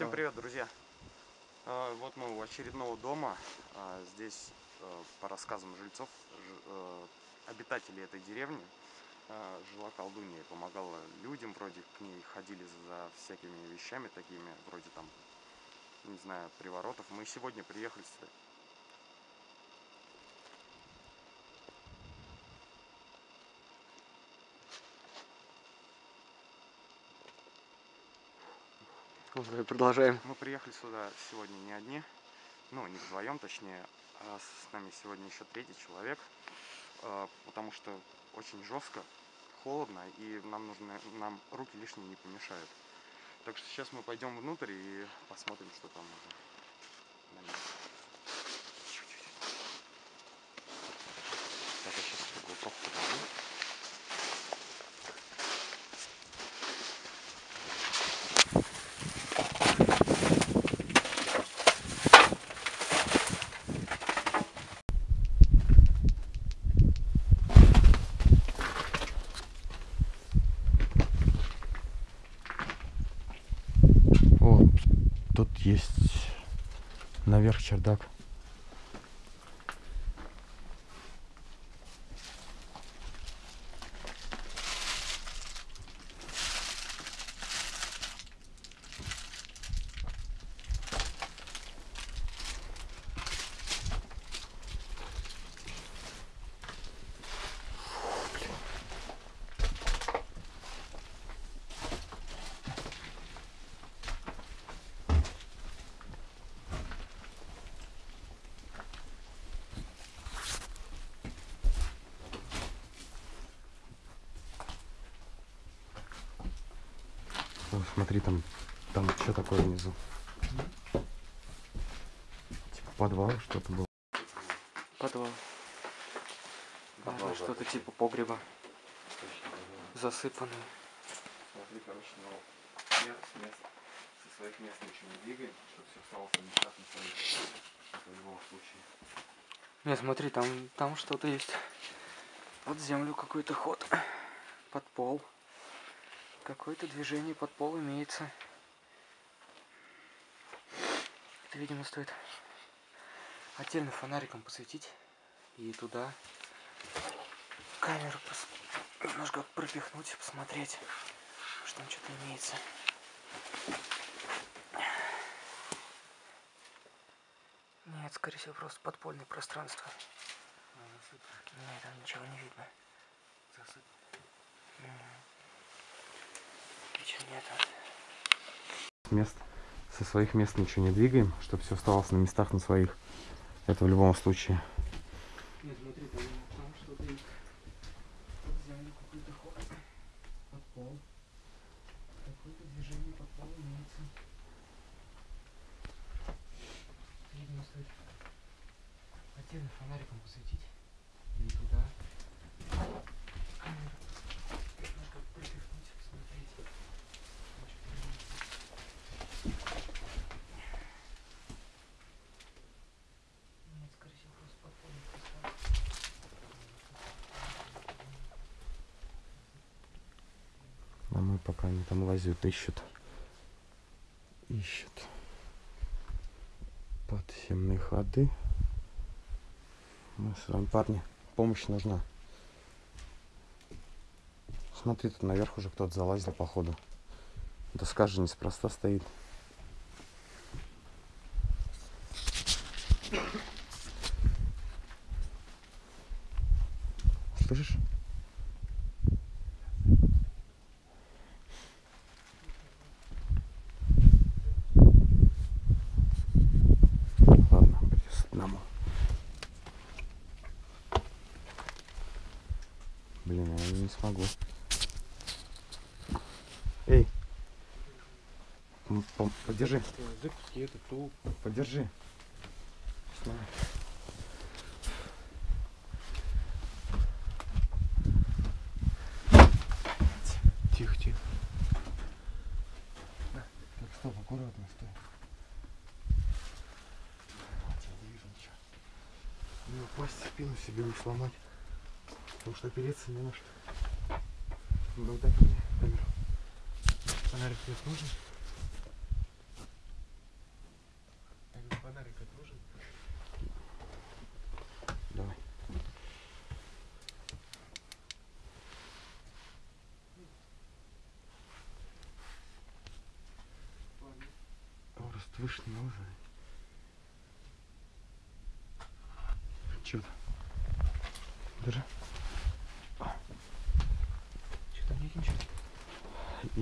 Всем привет, друзья! А, Вот мы у очередного дома. А, Здесь, э, по рассказам жильцов, э, обитателей этой деревни, а, жила колдунья и помогала людям, вроде к ней ходили за всякими вещами такими, вроде там, не знаю, приворотов. Мы сегодня приехали сюда. Продолжаем. Мы приехали сюда сегодня не одни, ну, не вдвоем, точнее, а с нами сегодня еще третий человек, потому что очень жестко, холодно, и нам нужно, нам руки лишние не помешают. Так что сейчас мы пойдем внутрь и посмотрим, что там уже на месте. Так, я сейчас глоток подаю. О, тут есть наверх чердак. Смотри, там, там что такое внизу? Типа подвал что-то было. Подвал. Подвал, Что-то типа погреба. Засыпанный. Смотри, короче, ну, нет, мест, со своих мест ничего не двигаем, чтобы все осталось на местах на своих. Это в любом случае. Не, смотри, там, там что-то есть. Под землю какой-то ход. Под пол. Какое-то движение под пол имеется. Это, видимо, стоит отдельно фонариком посветить. И туда камеру пос- немножко пропихнуть, посмотреть, что там что-то имеется. Нет, скорее всего, просто подпольное пространство. Нет, там ничего не видно. Мгм. Нету. Мест, со своих мест ничего не двигаем, чтобы все оставалось на местах на своих. Это в любом случае. Нет, смотри, там, там что-то есть. Под землю какой-то ход. Под пол. Какое-то движение под пол имеется. Видимо, стоит отдельно фонариком посветить. И туда камеру немножко пропихнуть, посмотреть. Там что-то имеется. Нет, скорее всего, просто подпольный пространство. А мы пока они там лазят, ищут. Ищут. Подземные ходы. Мы с вами, парни, помощь нужна. Смотри, тут наверх уже кто-то залазил, походу. Доска же неспроста стоит. штук. Подержи. Тихо, тихо. Так, стоп, аккуратно, стой. Не упасть, спину себе не сломать. Потому что опереться не на что. Ну, дай мне камеру. Фонарик здесь нужен?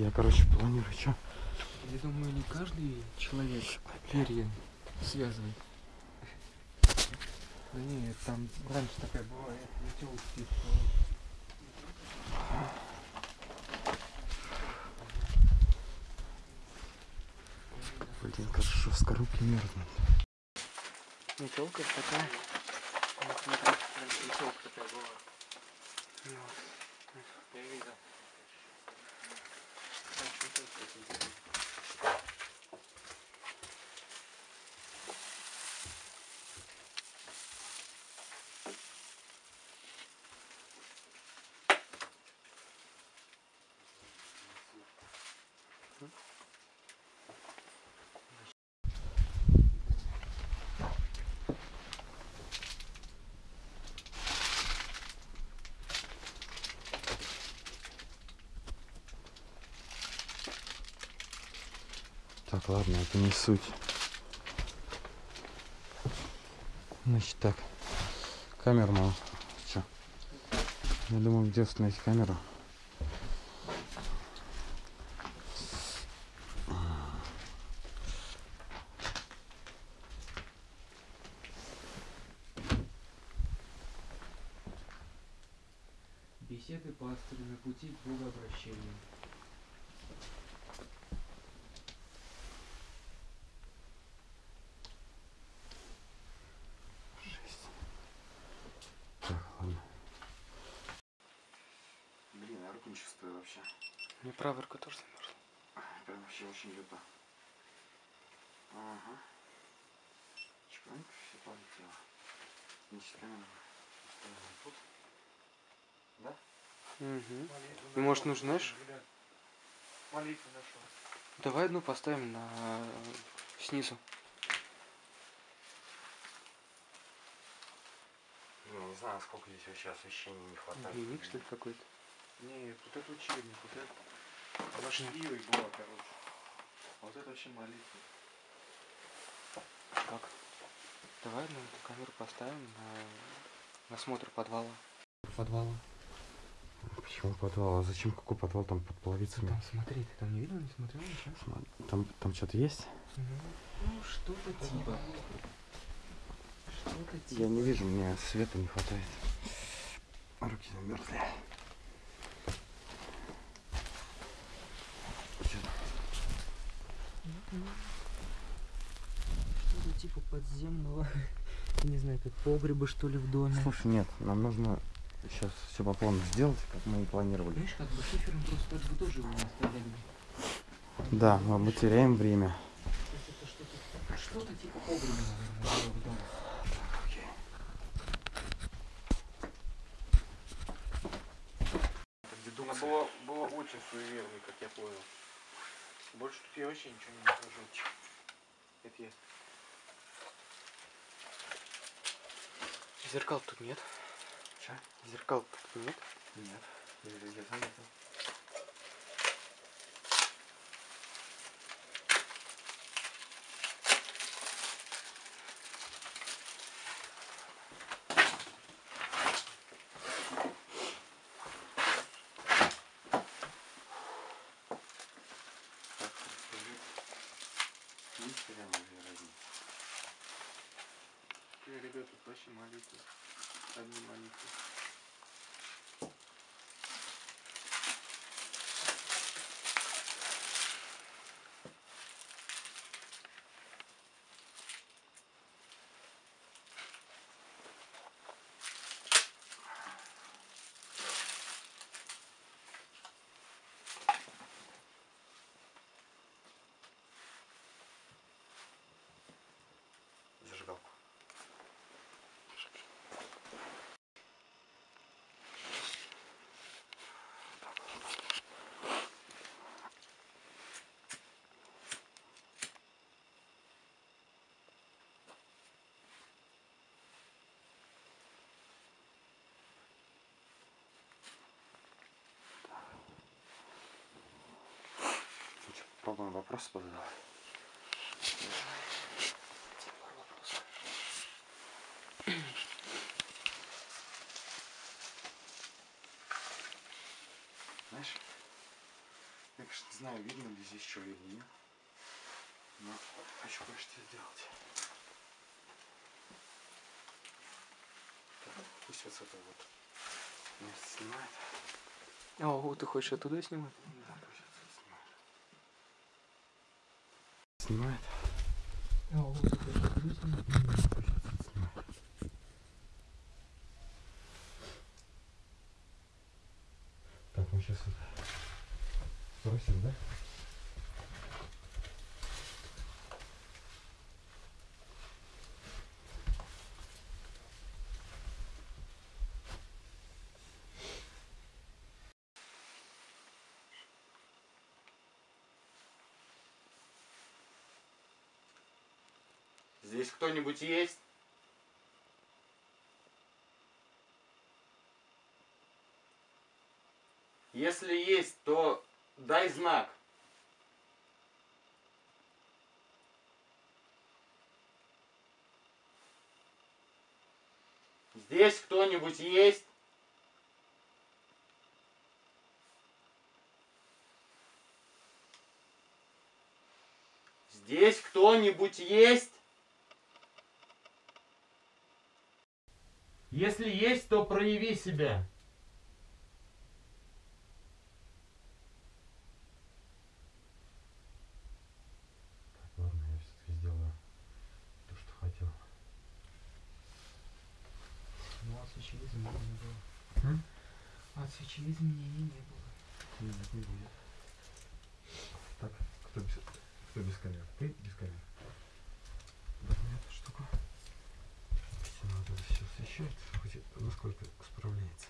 Я, короче, планирую, что? Я думаю, не каждый человек перья связывает. Да нет, там раньше такая была, я летел Блин, как жестко руки мерзнут. Метелка такая. Раньше метелка такая была. Так, ладно, это не суть. Значит так. Камеру мало. Чё? Я думаю, где установить камеру. Беседы пастыря на пути к богообращению. Так, ладно. Блин, я руку не чувствую вообще. Мне правая рука тоже замерзла. Прям вообще очень люто. Ага. Чпаньк, все полетело. Камеру ставим тут. Да? Угу. Ну, может, нужно, знаешь, Молитву нашел. давай одну поставим на снизу. Ну, не знаю, сколько здесь вообще освещения не хватает. Дневник, что ли, какой-то? Нет, вот это учебник, вот это. Она шливой была, короче. А вот это вообще молитва. Так. Давай на эту камеру поставим на, на смотр подвала. Подвала. Почему подвал? А зачем какой подвал там под половицами? Там смотри, ты там не видел, не смотрел ничего? Сма- Там, там что-то есть? Ну, что-то типа. Что-то типа. Я не вижу, мне света не хватает. Руки замерзли. Что-то типа подземного. Не знаю, как погреба, что ли, в доме. Слушай, нет, нам нужно сейчас все по плану сделать, как мы и планировали. Видишь, как бы шифером просто так бы тоже его не оставляли. Да, мы, мы теряем время. То есть это что-то, что-то типа погреба, наверное, было в доме. Она была, была очень суеверной, как я понял. Больше тут я вообще ничего не нахожу. Это я. Зеркал тут нет. Че? Зеркал тут нет. Нет, я, я заметил. Так, скажи, есть реально две разницы? Я, ребята, тут вообще молитвы. Одни молитвы. Попробуем вопросы позадавать. Знаешь, я, конечно, не знаю, видно ли здесь что или нет, но хочу кое-что сделать. Так, пусть вот с этого вот место снимает. О, ты хочешь оттуда снимать? Да, пусть отсюда снимает. Снимает. О, ты хочешь оттуда снимать? Пусть отсюда снимает. Так, мы сейчас вот спросим, да? Здесь кто-нибудь есть? Если есть, то дай знак. Здесь кто-нибудь есть? Здесь кто-нибудь есть? Если есть, то прояви себя. Так, ладно, я все-таки сделаю то, что хотел. Ну, от свечи изменений не было. М? От свечи изменений не было. Нет, не будет. Так, кто без, кто без камер? Ты без камер? Возьми эту штуку. Все освещать, хоть насколько справляется.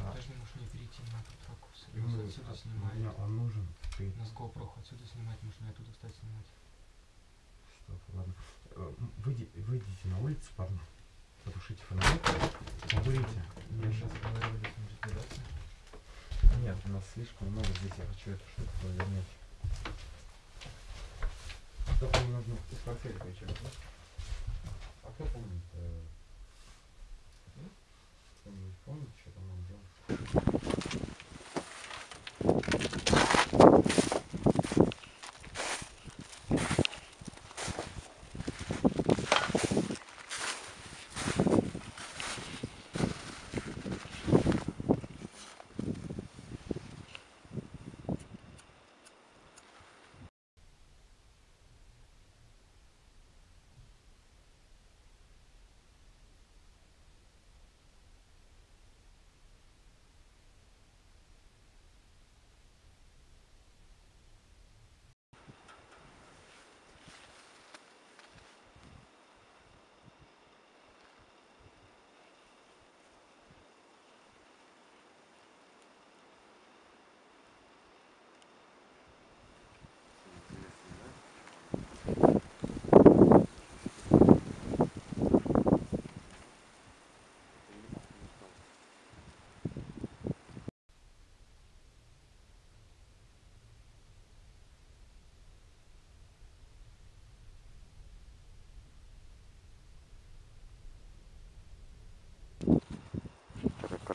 А, Даже не можешь не перейти на тот ракурс. и мы- Нас отсюда а, снимает. мне он нужен. Ты Нас GoPro отсюда снимать, можно оттуда, кстати, снимать. Стоп, ладно. Э, Выйди, выйдите на улицу, парни. Потушите фонарик. Покурите. Я сейчас... разбираться. Нет, у нас слишком много здесь. Я хочу эту штуку повернуть. Только мне нужно из портфеля кое-что. А кто помнит? Кто-нибудь что там надо делать?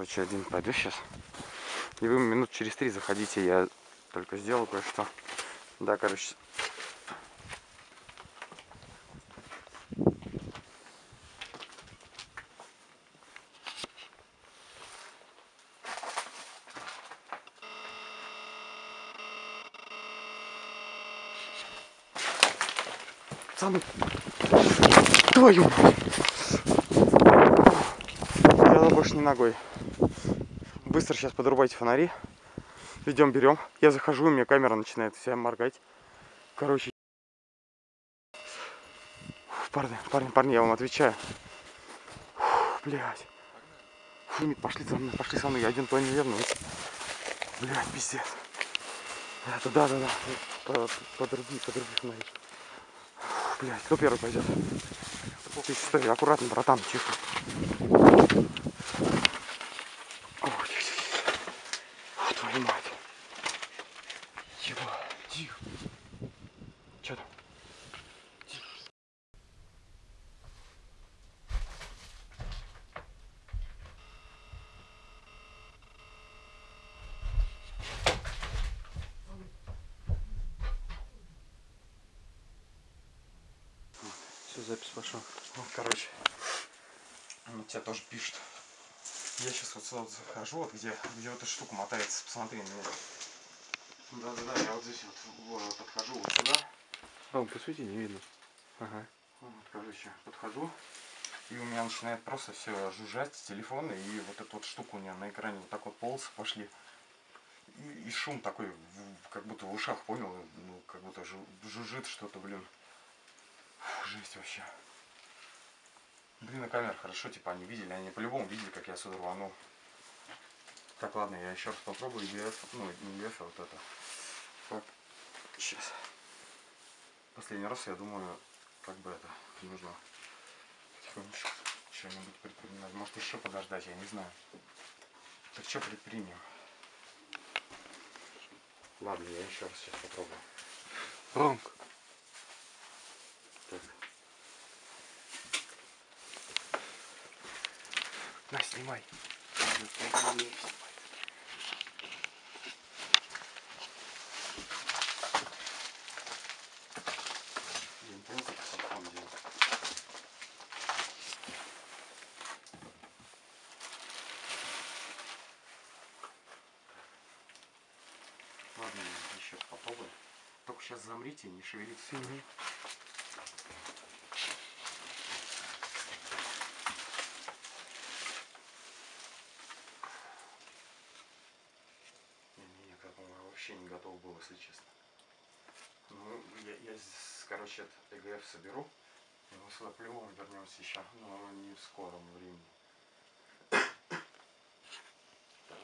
Короче, один пойду сейчас. И вы минут через три заходите, я только сделал кое-что. Да, короче. Пацаны, твою. Я больше не ногой. Быстро сейчас подрубайте фонари. Идем, берем. Я захожу, у меня камера начинает вся моргать. Короче. Фу, Парни, парни, парни, я вам отвечаю. Фу, нет, пошли за мной, пошли со мной. Я один то неверно. Блять, пиздец. Это да, да, да. По- Подруби, подруби фонари. Блять, кто первый пойдет? Ты стой, аккуратно, братан, тихо. Ох, тихо, тихо. Фу, твою мать. Чего? Тихо. Пошел. Ну, короче, ну, тебя тоже пишут. Я сейчас вот сюда вот захожу, вот где, где вот эта штука мотается, посмотри на меня. Да-да-да, я вот здесь вот вот подхожу вот сюда. Ром, посвети, не видно. Ага. Вот, короче, подхожу. И у меня начинает просто все жужжать с телефона, и вот эта вот штука у меня на экране вот так вот полосы пошли. И, и шум такой, в- как будто в ушах, понял? Ну, как будто жу- жужжит что-то, блин. Жесть вообще. Блин, на камер хорошо, типа они видели, они по-любому видели, как я сюда рванул. Так, ладно, я еще раз попробую EF, ну, не EF, а вот это. Так, сейчас. Последний раз, я думаю, как бы это, нужно потихонечку что-нибудь предпринимать. Может еще подождать, я не знаю. Так что предпримем? Ладно, я еще раз сейчас попробую. Ромка. Снимай. Ладно, еще попробую. Только сейчас замрите и не шевелитесь. Мгм. Не, не, я к этому вообще не готов был, если честно. Ну, я, я этот ЭГФ соберу. Мы сюда по-любому вернемся еще, но не в скором времени. Так,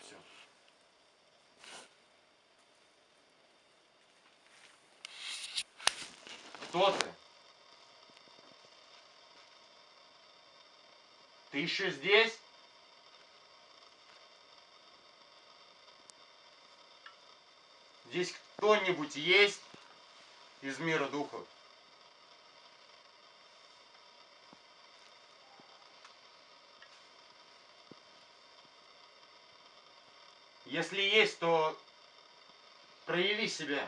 все. Кто ты? Ты еще здесь? Здесь кто-нибудь есть из мира духов? Если есть, то прояви себя.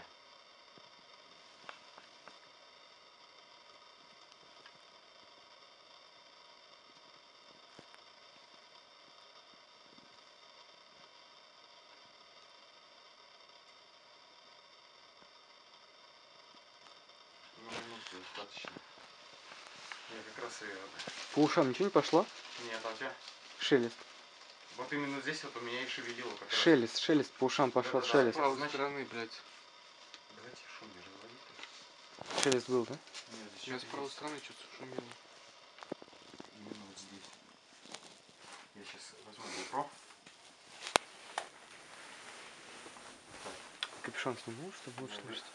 Ну, минутку достаточно. Я как раз и... По ушам ничего не пошло? Нет, а у тебя? Шелест. Вот именно здесь вот у меня и шевелило как раз. Шелест, шелест по ушам пошел, Да-да-да. шелест. правой стороны, блядь. Давайте шум не разводите. Шелест был, да? Нет, здесь Я с что-то правой стороны что-то шумело. Именно вот здесь. Я сейчас возьму GoPro. Капюшон сниму, чтобы лучше Да, да. слышать.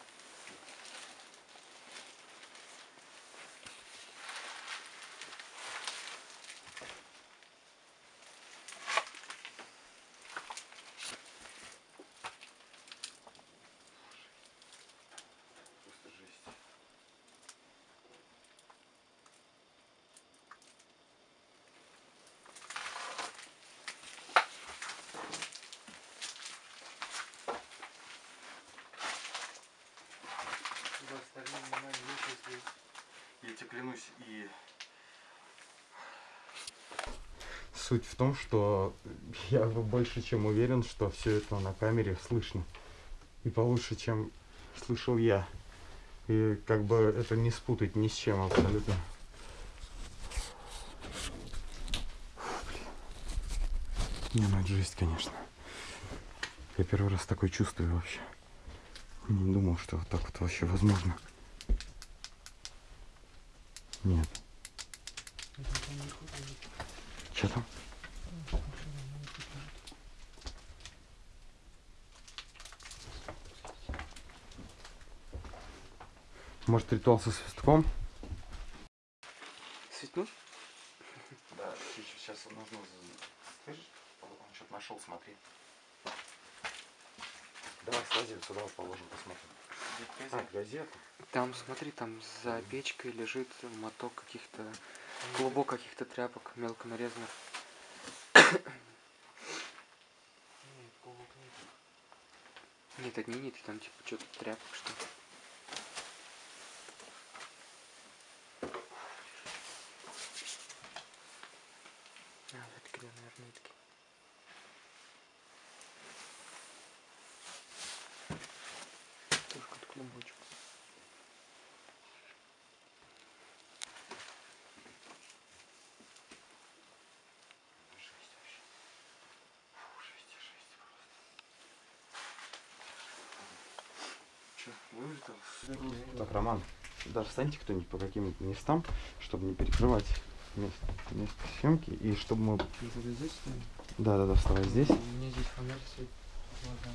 Суть в том, что я больше чем уверен, что все это на камере слышно. И получше, чем слышал я. И как бы это не спутать ни с чем абсолютно. Не, ну это жесть, конечно. Я первый раз такое чувствую вообще. Не думал, что вот так вот вообще возможно. Нет. Что там? Может ритуал со свистком? Светнуть? Да, сейчас нужно... Слышишь? Он что-то нашел, смотри. Давай слази сюда вот положим, посмотрим. А, газету. Там, смотри, там за печкой лежит моток каких-то, клубок каких-то тряпок мелко нарезанных. Нет, одни нити, там типа что-то тряпок, что ли. Так, Роман, даже встаньте кто-нибудь по каким-нибудь местам, чтобы не перекрывать место, место съемки, и чтобы мы... Это здесь? Да, да, да, вставай здесь. У меня здесь фонарь светит. Ладно.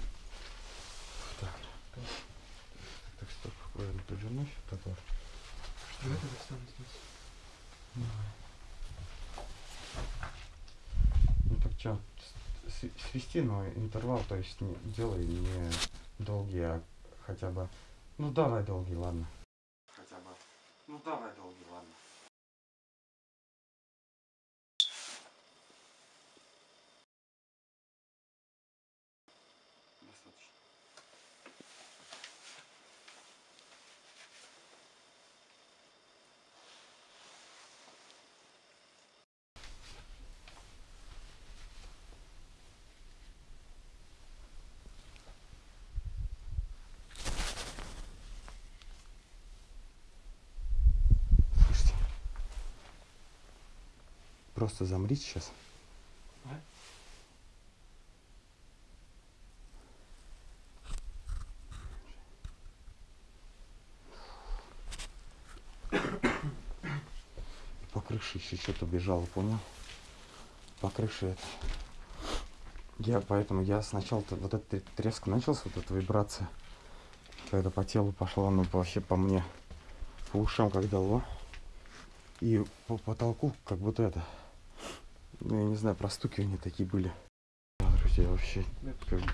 Так, стоп, правильно повернусь. Так вот. Давай тогда встану здесь. Ну так что, свести, но интервал, то есть не, делай не долгий, а хотя бы... Ну давай долгий, ладно. Хотя бы... Ну давай долгий, ладно. Достаточно. Слушайте. Просто замрите сейчас. А? По крыше еще что-то бежало, понял? По крыше это. Я поэтому я сначала вот этот треск начался, вот эта вибрация. Когда по телу пошла, ну вообще по мне, по ушам как дало. И по потолку как будто это, ну я не знаю, простукивания такие были. Да, Друзья, вообще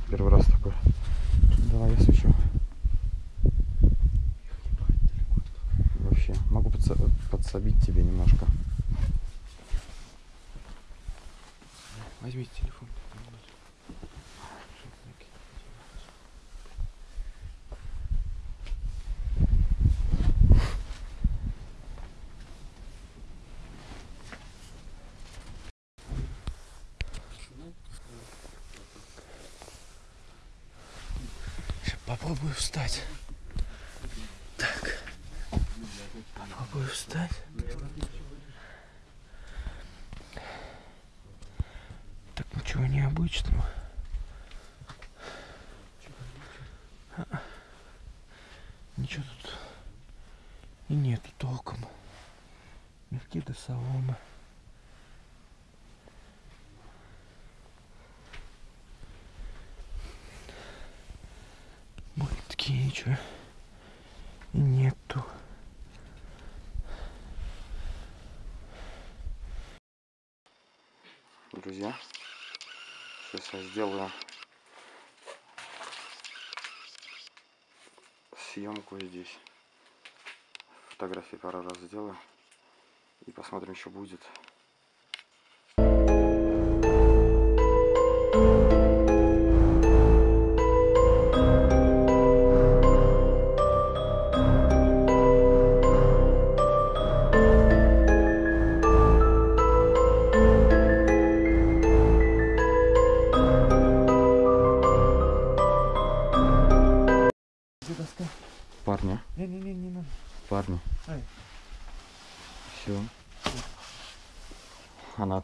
первый раз такое. Давай я свечу. Вообще, могу подсо- подсобить тебе немножко. Возьмите телефон. Сейчас попробую встать. Так. Попробую встать. Так ничего необычного. А, Ничего тут и нету толком. Мягкие до соломы. Более-таки ничего нету. Друзья, сейчас я сделаю съемку здесь. Фотографии пару раз сделаю. И посмотрим, что будет.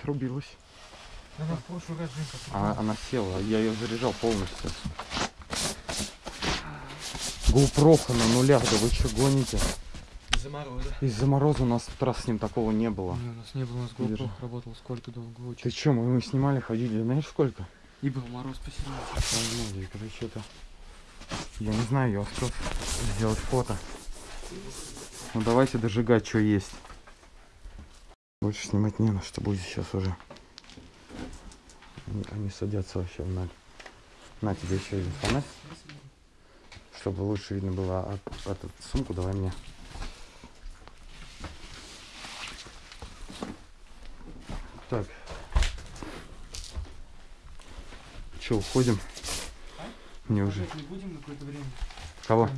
Отрубилась. Она в прошлый раз Женька А, она села, я ее заряжал полностью. GoPro на нулях, да вы что гоните? из-за мороза. Из-за мороза у нас в раз с ним такого не было. Не, у нас не было, у нас GoPro Держи. работал сколько долго очень. Ты чё, мы, мы снимали, ходили, знаешь сколько? И был мороз. Возможно, когда что-то... Я не знаю, я успел сделать фото. Ну давайте дожигать, что есть. Больше снимать не на что будет сейчас уже. Они, садятся вообще в ноль. На тебе еще один фонарь, чтобы лучше видно было. А, эту сумку давай мне. Так. Че, уходим? Мне уже. не будем на какое-то время? Кого?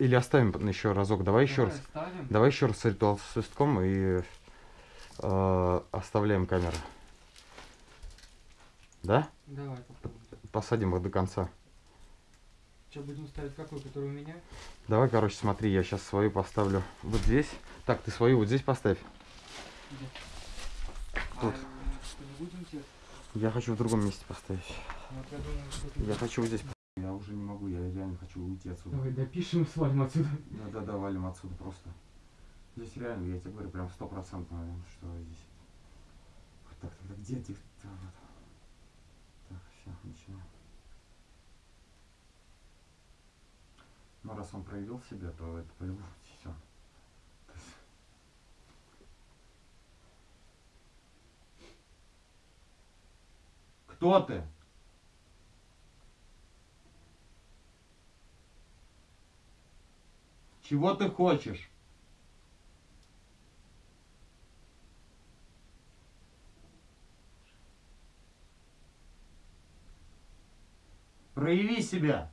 Или оставим еще разок. Давай еще Давай раз. оставим. Давай еще раз с ритуал свистком и э, оставляем камеру. Да? Давай попробуем. Посадим его до конца. Что, будем ставить какой, который у меня? Давай, короче, смотри, я сейчас свою поставлю вот здесь. Так, ты свою вот здесь поставь. Где? Тут. А? Я хочу в другом месте поставить. Вот я думаю, что Я хочу вот здесь Я уже не могу, я реально хочу уйти отсюда. Давай допишем свалим отсюда. Да, да, да, валим отсюда просто. Здесь реально, я тебе говорю, прям стопроцентно, что здесь. Вот Так, тогда где ты? Да, вот. Так, все, начинаем. Ну, раз он проявил себя, то это по-любому все. Кто ты? Чего ты хочешь? Прояви себя.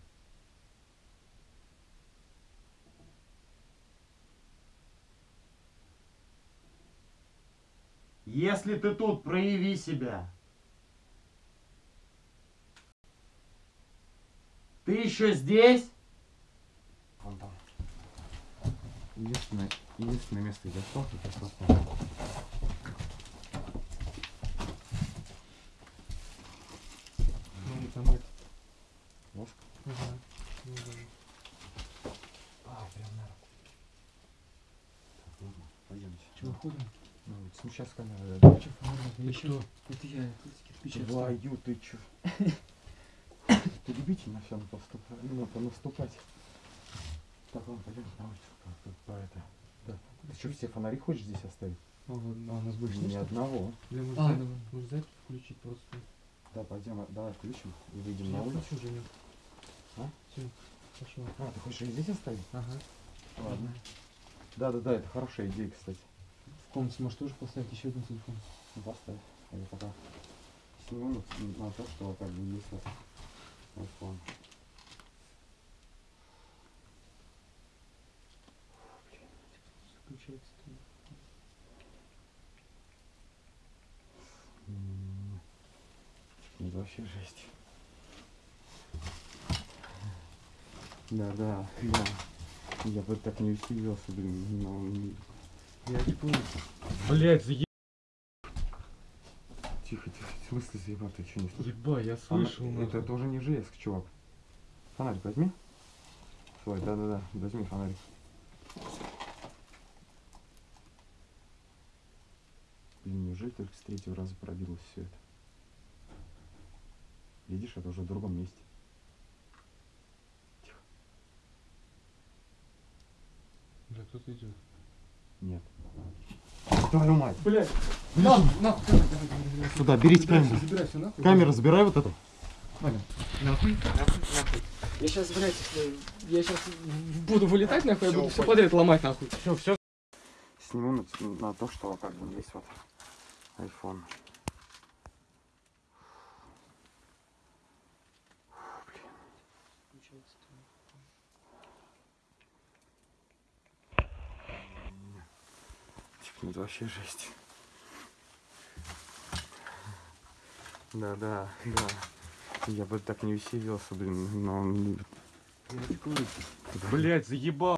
Если ты тут, прояви себя. Ты еще здесь? Вон там. Единственное, единственное место, где остался, это просто. Ну, там это. Воск. Ага. Ну, да. А, прям на руку. Так, ладно, пойдемте. Че, выходим? Ну, сейчас камера. Че, Ты что? Это я, это кирпич. Твою ты чё? Ты любительно все поступать, ну, наступать. Так, ладно, пойдем на улицу. Тут по это. Да. Ты что, все фонари хочешь здесь оставить? А, вот, а у нас больше Ни нет? одного. Бля, может, А. может, за это включить просто? Да, пойдем, давай включим и выйдем Я на улицу. Женя. А? Все, пошел. А, ты хочешь их здесь оставить? Ага. Ладно. Да, да, да, это хорошая идея, кстати. Комнате можешь тоже поставить еще один телефон. Ну, поставь. А я пока сниму на, на то, что как бы есть вот iPhone. Включается. Это вообще жесть. Да, да, да. Я бы так не усилился, блин, но... Я помню. Блять, заеб... Тихо, тихо, в смысле заебал, ты что не слышишь? Еба, я слышал. Это, нахуй. это уже не железка, чувак. Фонарик возьми. Свой, да-да-да, возьми фонарик. Блин, неужели только с третьего раза пробилось все это? Видишь, это уже в другом месте. Тихо. Бля, кто-то идет. Нет. Твою мать. Блядь. Давай, давай, давай. Сюда, берите Забирай камеру. забирай нахуй. Камера, забирай вот эту. Нахуй, нахуй, нахуй. Я сейчас, блядь, если я сейчас буду вылетать, нахуй, я Всё, буду все подряд ломать, нахуй. Все, все. Сниму на, на то, что как бы есть вот iPhone. Это вообще жесть. Да, да, да. Я бы так не усилился, блин, но он... Блять, заебал.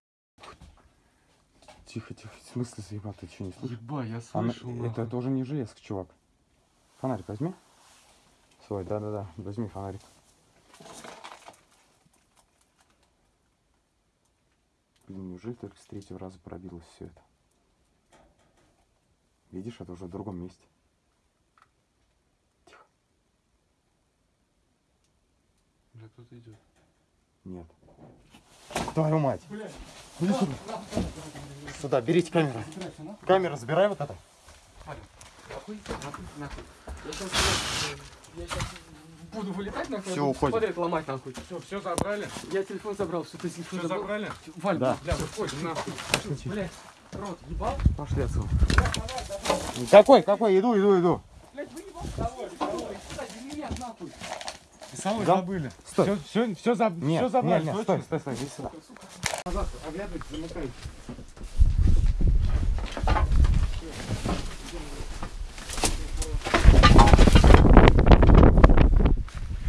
Тихо, тихо, в смысле заебал, ты что не слышишь? Еба, я Она- слышал. это, нахуй. это уже не железка, чувак. Фонарик возьми. Свой, да-да-да, возьми фонарик. Блин, неужели только с третьего раза пробилось все это? Видишь, это уже в другом месте. Тихо. Бля, кто-то идет. Нет. Твою мать. Блядь. Иди сюда. Сюда, берите камеру. Камера, забирай вот это. Нахуй, нахуй, нахуй. Я сейчас, блядь, я сейчас буду вылетать, нахуй, Всё, буду уходим. подряд ломать, нахуй. Все, все забрали? Я телефон забрал, что ты телефон Все забрал? забрали? Валь, Да. Бля, выходим нахуй. блядь, рот ебал? Пошли отсюда. Какой, какой? Иду, иду, иду. Блядь, меня нахуй. Весовой Да? забыли. Стой. Все, все, все, заб... Нет, все забрали. нет, нет, стой, стой, стой, иди сюда. Назад, оглядывайте, замыкайте.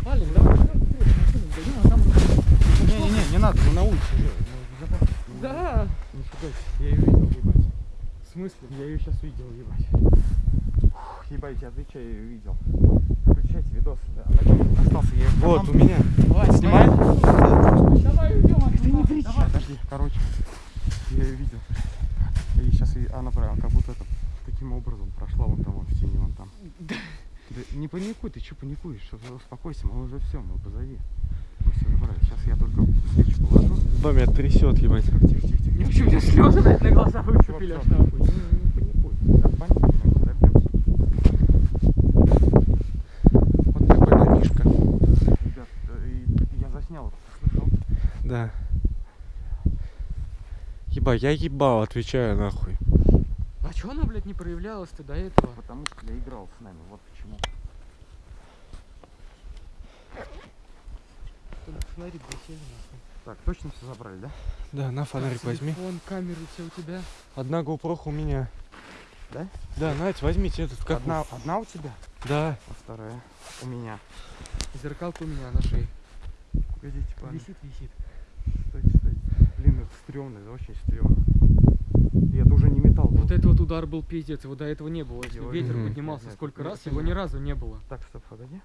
Валим, давай, давай, пойдем, а там... Не-не-не, не надо, мы на улице. Да. Не пугайся, я ее видел, ебать. В смысле? Я ее сейчас видел, ебать. Ебать, я отвечаю, я ее видел. Включайте видос. Да. Остался, я Вот, у меня. Снимай. Давай уйдем Подожди, короче, я ее видел. И сейчас она прям как будто это таким образом прошла вон там, вон в тени, вон там. Да не паникуй, ты что паникуешь? Что, успокойся, мы уже все, мы позади. Мы все забрали. Сейчас я только свечу положу. Да, меня трясет, ебать. Тихо, тихо, тихо, тихо. В общем, у меня слезы, блядь, на глаза выступили Всё, нахуй. Не, не паникуй. От паники мы не добьемся. Вот такой домишка. Ребят, э, и я заснял, ты слышал? Да. Еба, я ебал, отвечаю нахуй. А чё она, блядь, не проявлялась-то до этого? Потому что я играл с нами, вот почему. Фонарик досели нахуй. Так, точно все забрали, да? Да, на фонарик Так, возьми. Телефон, камеры все у тебя. Одна GoPro у меня. Да? Да, Надь, возьмите этот как Одна, одна у тебя, Да. а вторая у меня. Зеркалка у меня на шее. Погодите, парни. Висит, висит. Стойте, это очень стрёмно. И это уже не металл был. Вот это вот удар был пиздец, его до этого не было. Если Его- ветер Мгм. поднимался знаю, сколько это раз, его ни разу не было. Так, стоп, погоди.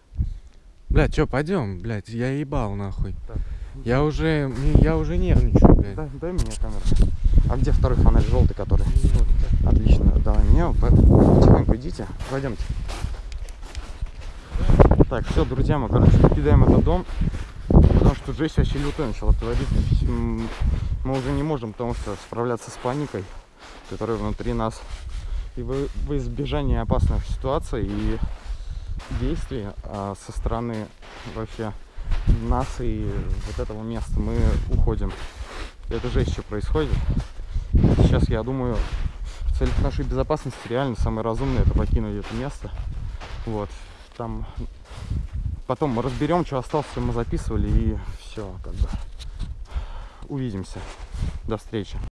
Блядь, чё, пойдем, блядь, я ебал нахуй. Так. Я уже, я уже нервничаю, блядь. Дай, дай мне камеру. А где второй фонарь желтый, который? Отлично, давай мне. Потихоньку идите. Пойдемте. Так, все, друзья, мы, короче, покидаем этот дом. Что жесть вообще лютая начала твориться. М, Мы уже не можем, потому что справляться с паникой, которая внутри нас. И во, во избежание опасных ситуаций и действий а, со стороны вообще нас и вот этого места мы уходим. Это жесть, что происходит. Сейчас, я думаю, в целях нашей безопасности реально самое разумное это покинуть это место. Вот. Там потом мы разберем, что осталось, мы записывали, и все, как бы. Увидимся. До встречи.